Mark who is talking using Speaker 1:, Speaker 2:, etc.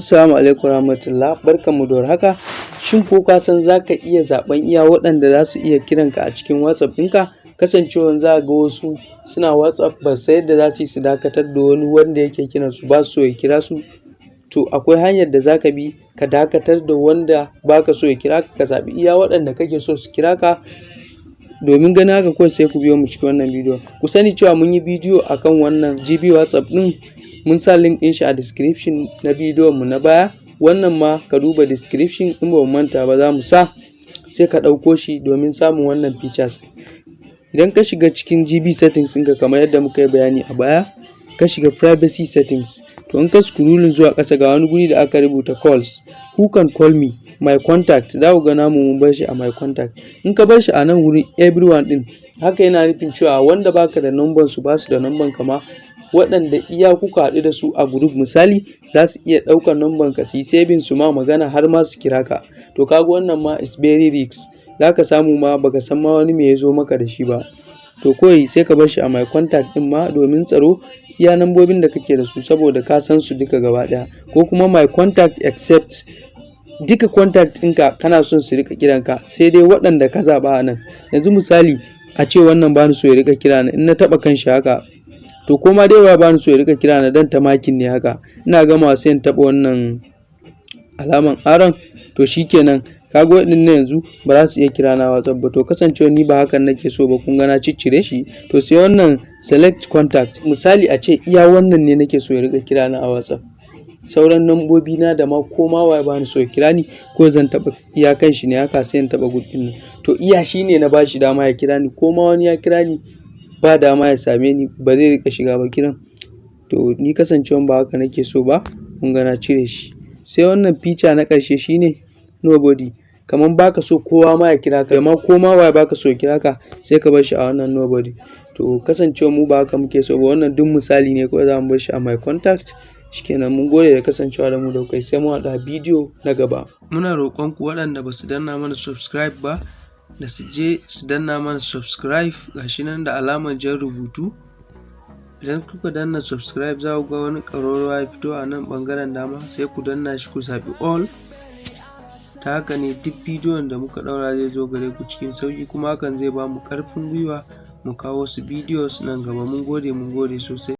Speaker 1: Assalamu alaikum warahmatullah. Barkanmu da warhaka. Shin ko ka san za ka iya zaɓen iya waɗanda za su iya kiranka a cikin WhatsApp ɗinka? Kasancewan za ga wasu suna WhatsApp ba su san yadda za su yi su dakatar da wani wanda yake kiransu ba su ya kira su. To akwai hanyar da za ka bi ka dakatar da wanda ba ka so ya kira ka ka zaɓi iya waɗanda kake so su kira ka. Domin ganin haka kawai sai ku biyo mu cikin wannan bidiyon. Ku sani cewa mun yi bidiyo akan wannan GB WhatsApp ɗin. Mun sa link ɗin shi a description na bidiyon mu na baya. Wannan ma ka duba description in ba manta ba za mu sa sai ka ɗauko shi domin samun wannan features. Idan ka shiga cikin GB settings ɗinka kamar yadda muka yi bayani a baya ka shiga privacy settings. To in ka scrolling zuwa ƙasa ga wani guri da aka rubuta calls who can call me? My contact. Za ku ga namu mun bar shi a my contact. In ka bar shi a nan wurin everyone ɗin haka yana nufin cewa wanda baka da number su ba su da number ka ma waɗanda iya kuka haɗu da su a group. Misali za su iya ɗaukar number ka su yi saving su ma magana har ma su kira ka. To kaga wannan ma is very risk. Za ka samu ma baka san ma wani me ya zo maka da shi ba. To kawai sai ka bar shi a my contact ɗin ma domin tsaro iya nambobin da kake da su saboda ka san su duka gaba ɗaya. Ko kuma my contact except duka contact ɗinka kana son su riƙa kiranka sai dai waɗanda ka zaɓa a nan. Yanzu misali a ce wannan bani so ya riƙa kira in na taɓa kan shi haka to ko ma dai ba bani so ya riƙa kira ni dan ta makin ne haka. Ina gama sai in taɓa wannan alaman aron. To shikenan kaga waɗannan yanzu ba za su iya kira na WhatsApp ba. To kasancewa ni ba hakan nake so ba kun ga na ciccire shi. To sai wannan select contact. Misali a ce iya wannan ne nake so ya riƙa kira na a WhatsApp sauran nambobi na da ma ko ma waye bani so ya kira ni ko zan taɓa iya kan shi ne haka sai in taɓa gud ɗin nan. To iya shi ne na bashi dama ya kira ni. Ko ma wani ya kira ni ba dama ya same ni ba zai riƙa shiga ba kiran. To ni kasancewan ba haka nake so ba kun ga na cire shi. Sai wannan feature na ƙarshe shine nobody. Kaman baka so kowa ma ya kira ka amma ko ma waye baka so ya kira ka sai ka bar shi a wannan nobody. To kasancewa mu ba haka muke so ba wannan duk misali ne kawai za mu bar shi a my contact. Shikenan mun gode da kasancewa da mu da kai sai mu haɗa bidiyo na gaba. Muna roƙon ku waɗanda ba su danna mana subscribe ba da su je su danna mana subscribe gashi nan da alamar jan rubutu. Idan kuka danna subscribe za ku ga wani ƙararrawa ya fito a nan ɓangaren dama sai ku danna shi ku zaɓi all. Ta haka ne duk bidiyon da muka ɗaura zai zo gare ku cikin sauƙi kuma hakan zai ba mu ƙarfin gwiwa mu kawo wasu bidiyos nan gaba. Mun gode mun gode sosai.